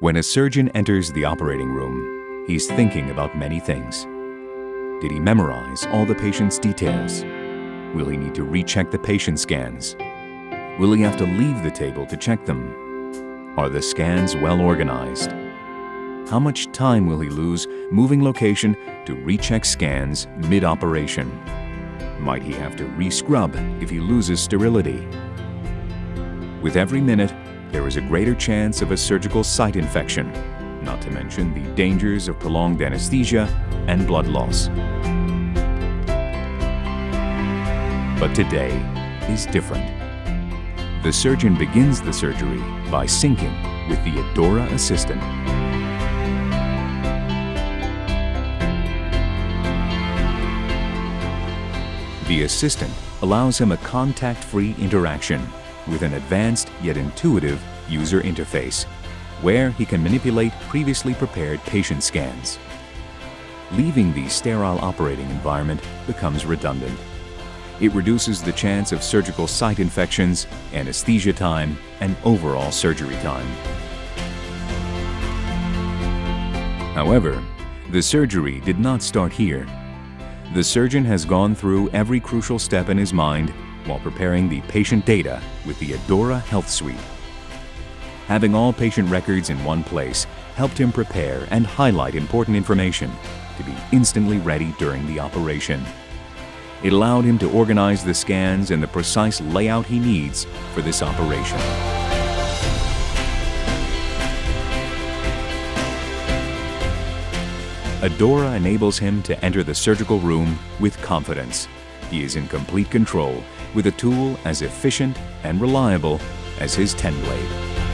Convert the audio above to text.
When a surgeon enters the operating room, he's thinking about many things. Did he memorize all the patient's details? Will he need to recheck the patient scans? Will he have to leave the table to check them? Are the scans well organized? How much time will he lose moving location to recheck scans mid-operation? Might he have to re-scrub if he loses sterility? With every minute, there is a greater chance of a surgical site infection, not to mention the dangers of prolonged anesthesia and blood loss. But today is different. The surgeon begins the surgery by syncing with the Adora Assistant. The assistant allows him a contact-free interaction with an advanced yet intuitive user interface, where he can manipulate previously prepared patient scans. Leaving the sterile operating environment becomes redundant. It reduces the chance of surgical site infections, anesthesia time, and overall surgery time. However, the surgery did not start here. The surgeon has gone through every crucial step in his mind while preparing the patient data with the Adora Health Suite. Having all patient records in one place helped him prepare and highlight important information to be instantly ready during the operation. It allowed him to organize the scans in the precise layout he needs for this operation. Adora enables him to enter the surgical room with confidence. He is in complete control with a tool as efficient and reliable as his 10 blade.